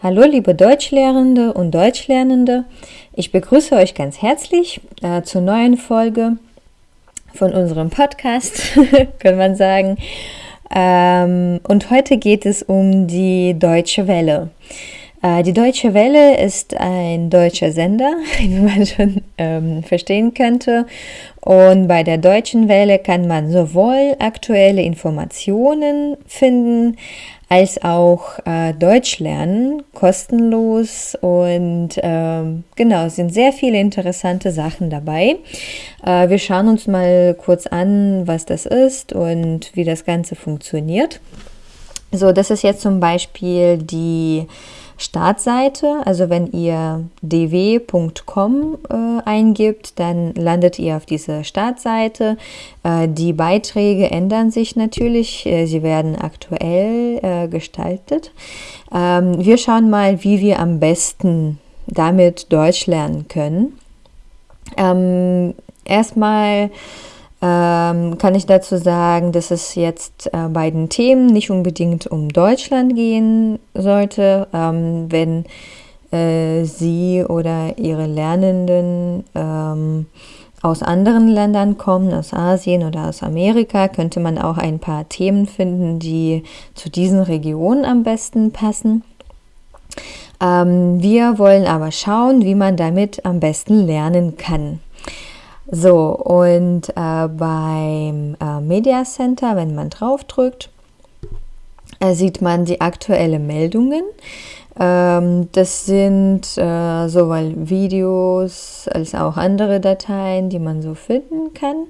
Hallo liebe Deutschlehrende und Deutschlernende, ich begrüße euch ganz herzlich äh, zur neuen Folge von unserem Podcast, kann man sagen. Ähm, und heute geht es um die Deutsche Welle. Äh, die Deutsche Welle ist ein deutscher Sender, wie man schon ähm, verstehen könnte. Und bei der Deutschen Welle kann man sowohl aktuelle Informationen finden, als auch äh, Deutsch lernen, kostenlos und äh, genau, es sind sehr viele interessante Sachen dabei. Äh, wir schauen uns mal kurz an, was das ist und wie das Ganze funktioniert. So, das ist jetzt zum Beispiel die Startseite. Also wenn ihr dw.com äh, eingibt, dann landet ihr auf dieser Startseite. Äh, die Beiträge ändern sich natürlich. Äh, sie werden aktuell äh, gestaltet. Ähm, wir schauen mal, wie wir am besten damit Deutsch lernen können. Ähm, erstmal ähm, kann ich dazu sagen, dass es jetzt äh, bei den Themen nicht unbedingt um Deutschland gehen sollte, ähm, wenn äh, Sie oder Ihre Lernenden ähm, aus anderen Ländern kommen, aus Asien oder aus Amerika, könnte man auch ein paar Themen finden, die zu diesen Regionen am besten passen. Ähm, wir wollen aber schauen, wie man damit am besten lernen kann. So, und äh, beim äh, Media Center, wenn man draufdrückt, äh, sieht man die aktuellen Meldungen. Ähm, das sind äh, sowohl Videos als auch andere Dateien, die man so finden kann.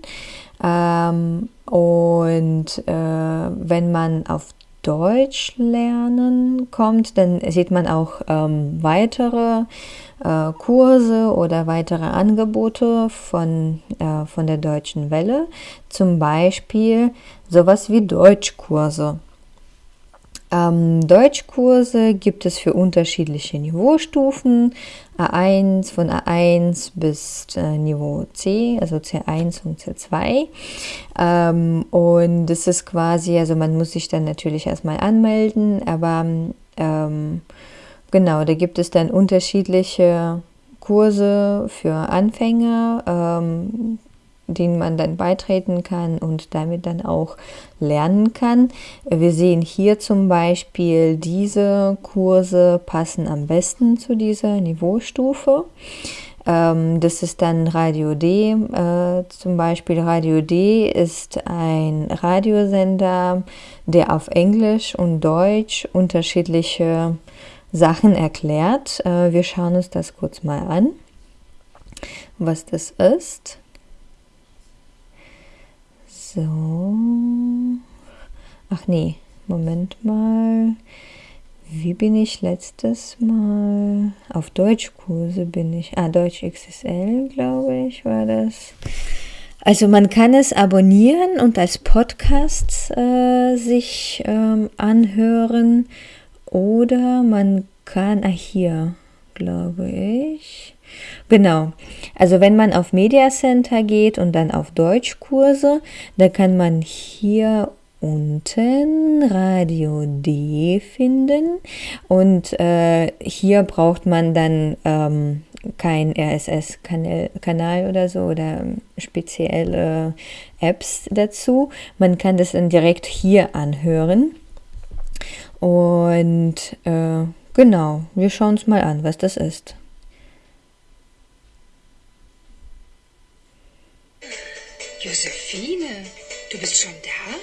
Ähm, und äh, wenn man auf Deutsch lernen kommt, dann sieht man auch ähm, weitere äh, Kurse oder weitere Angebote von, äh, von der Deutschen Welle. Zum Beispiel sowas wie Deutschkurse. Ähm, Deutschkurse gibt es für unterschiedliche Niveaustufen, A1 von A1 bis äh, Niveau C, also C1 und C2. Ähm, und das ist quasi, also man muss sich dann natürlich erstmal anmelden, aber ähm, genau, da gibt es dann unterschiedliche Kurse für Anfänger, ähm, denen man dann beitreten kann und damit dann auch lernen kann. Wir sehen hier zum Beispiel, diese Kurse passen am besten zu dieser Niveaustufe. Ähm, das ist dann Radio D. Äh, zum Beispiel Radio D ist ein Radiosender, der auf Englisch und Deutsch unterschiedliche Sachen erklärt. Äh, wir schauen uns das kurz mal an, was das ist. So. Ach nee, Moment mal. Wie bin ich letztes Mal? Auf Deutschkurse bin ich. Ah, Deutsch XSL, glaube ich, war das. Also man kann es abonnieren und als Podcast äh, sich ähm, anhören oder man kann, ah hier, glaube ich. Genau. Also wenn man auf Media Center geht und dann auf Deutschkurse, da kann man hier unten Radio D finden und äh, hier braucht man dann ähm, kein RSS-Kanal oder so oder spezielle Apps dazu. Man kann das dann direkt hier anhören. Und äh, genau, wir schauen uns mal an, was das ist. Josephine, du bist schon da?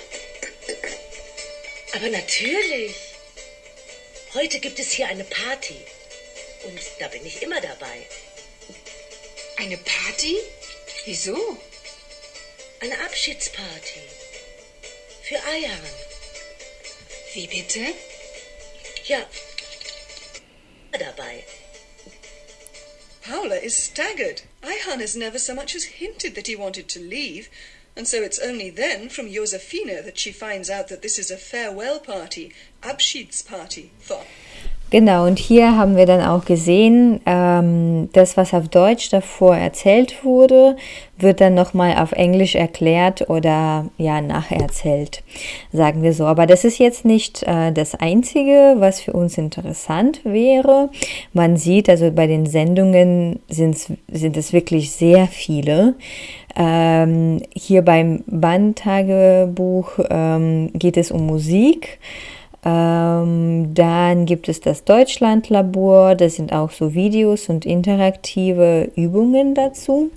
Aber natürlich. Heute gibt es hier eine Party. Und da bin ich immer dabei. Eine Party? Wieso? Eine Abschiedsparty. Für Ayhan. Wie bitte? Ja. Dabei. Paula is staggered. Ayhan has never so much as hinted that he wanted to leave, and so it's only then from Josefina that she finds out that this is a farewell party, Abschiedsparty, for... Genau, und hier haben wir dann auch gesehen, ähm, das, was auf Deutsch davor erzählt wurde, wird dann nochmal auf Englisch erklärt oder ja, nacherzählt, sagen wir so. Aber das ist jetzt nicht äh, das Einzige, was für uns interessant wäre. Man sieht, also bei den Sendungen sind es wirklich sehr viele. Ähm, hier beim Bandtagebuch ähm, geht es um Musik. Ähm, dann gibt es das Deutschlandlabor, das sind auch so Videos und interaktive Übungen dazu.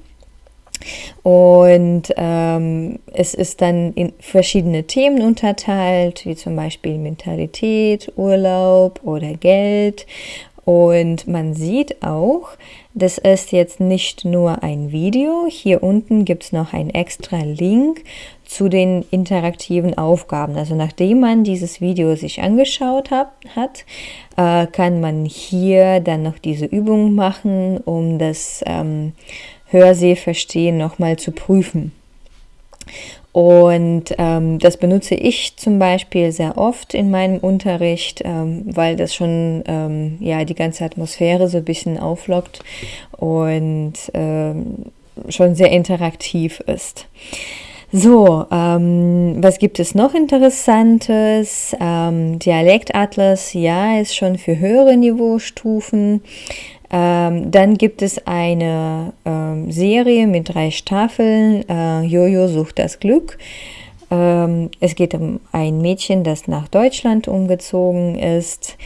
Und ähm, es ist dann in verschiedene Themen unterteilt, wie zum Beispiel Mentalität, Urlaub oder Geld. Und man sieht auch, das ist jetzt nicht nur ein Video. Hier unten gibt es noch einen extra Link zu den interaktiven Aufgaben. Also nachdem man dieses Video sich angeschaut hat, hat äh, kann man hier dann noch diese Übung machen, um das ähm, Hörsehverstehen nochmal zu prüfen. Und ähm, das benutze ich zum Beispiel sehr oft in meinem Unterricht, ähm, weil das schon ähm, ja, die ganze Atmosphäre so ein bisschen auflockt und ähm, schon sehr interaktiv ist. So, ähm, was gibt es noch Interessantes? Ähm, Dialektatlas, ja, ist schon für höhere Niveaustufen. Ähm, dann gibt es eine ähm, Serie mit drei Staffeln, äh, Jojo sucht das Glück. Ähm, es geht um ein Mädchen, das nach Deutschland umgezogen ist.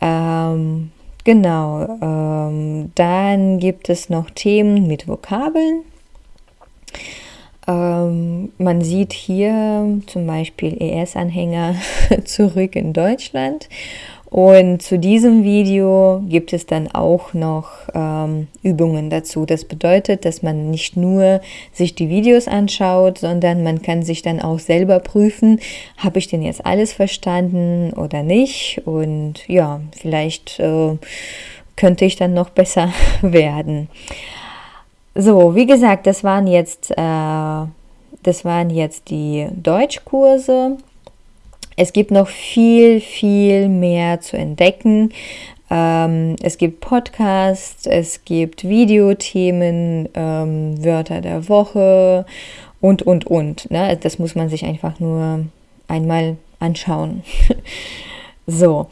Ähm, genau, ähm, dann gibt es noch Themen mit Vokabeln. Ähm, man sieht hier zum Beispiel ES-Anhänger zurück in Deutschland. Und zu diesem Video gibt es dann auch noch ähm, Übungen dazu. Das bedeutet, dass man nicht nur sich die Videos anschaut, sondern man kann sich dann auch selber prüfen, habe ich denn jetzt alles verstanden oder nicht? Und ja, vielleicht äh, könnte ich dann noch besser werden. So, wie gesagt, das waren jetzt, äh, das waren jetzt die Deutschkurse. Es gibt noch viel, viel mehr zu entdecken. Ähm, es gibt Podcasts, es gibt Videothemen, ähm, Wörter der Woche und, und, und. Ne? Das muss man sich einfach nur einmal anschauen. so,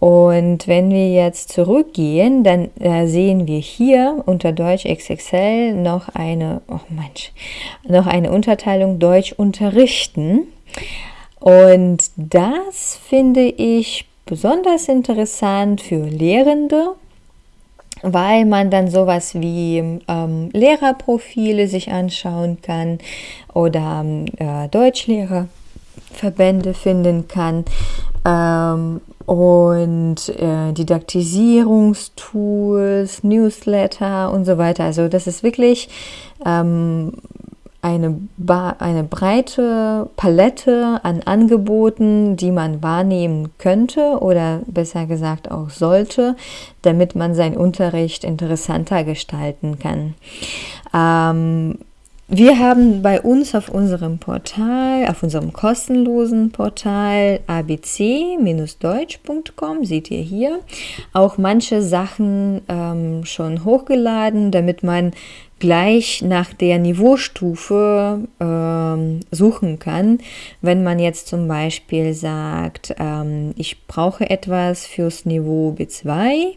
und wenn wir jetzt zurückgehen, dann äh, sehen wir hier unter Deutsch XXL noch eine, oh Mensch, noch eine Unterteilung Deutsch unterrichten. Und das finde ich besonders interessant für Lehrende, weil man dann sowas wie ähm, Lehrerprofile sich anschauen kann oder äh, Deutschlehrerverbände finden kann. Ähm, und äh, Didaktisierungstools, Newsletter und so weiter. Also das ist wirklich ähm, eine, eine breite Palette an Angeboten, die man wahrnehmen könnte oder besser gesagt auch sollte, damit man seinen Unterricht interessanter gestalten kann. Ähm, wir haben bei uns auf unserem Portal, auf unserem kostenlosen Portal abc-deutsch.com, seht ihr hier, auch manche Sachen ähm, schon hochgeladen, damit man gleich nach der Niveaustufe ähm, suchen kann. Wenn man jetzt zum Beispiel sagt, ähm, ich brauche etwas fürs Niveau B2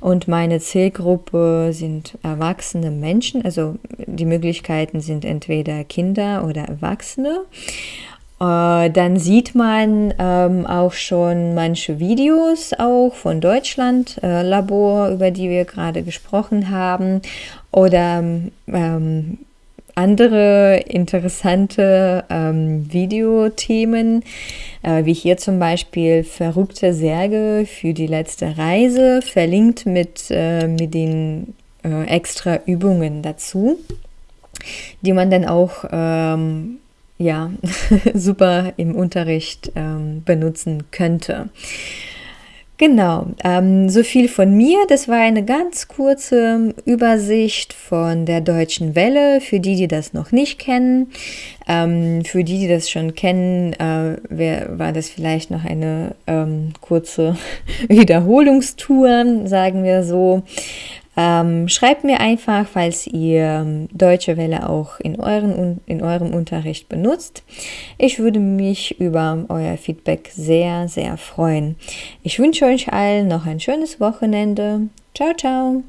und meine Zielgruppe sind erwachsene Menschen, also die Möglichkeiten sind entweder Kinder oder Erwachsene. Äh, dann sieht man ähm, auch schon manche Videos auch von Deutschland äh, Labor, über die wir gerade gesprochen haben oder ähm, andere interessante ähm, Videothemen, äh, wie hier zum Beispiel verrückte Särge für die letzte Reise, verlinkt mit, äh, mit den äh, extra Übungen dazu, die man dann auch ähm, ja, super im Unterricht ähm, benutzen könnte. Genau, ähm, so viel von mir. Das war eine ganz kurze Übersicht von der Deutschen Welle, für die, die das noch nicht kennen. Ähm, für die, die das schon kennen, äh, wär, war das vielleicht noch eine ähm, kurze Wiederholungstour, sagen wir so. Ähm, schreibt mir einfach, falls ihr ähm, Deutsche Welle auch in, euren, in eurem Unterricht benutzt. Ich würde mich über euer Feedback sehr, sehr freuen. Ich wünsche euch allen noch ein schönes Wochenende. Ciao, ciao.